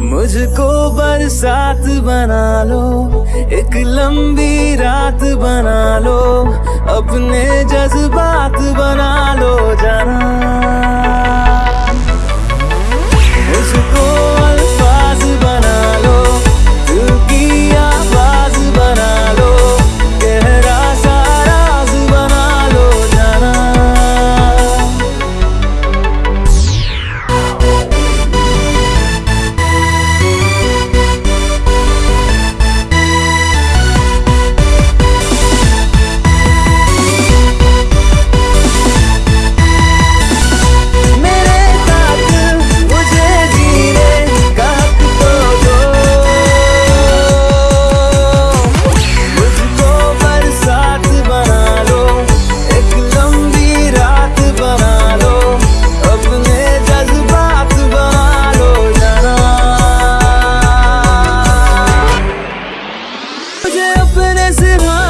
मुझको बरसात बना लो एक लंबी रात बना लो अपने जज्बात बना लो जाना pode oferecer mais.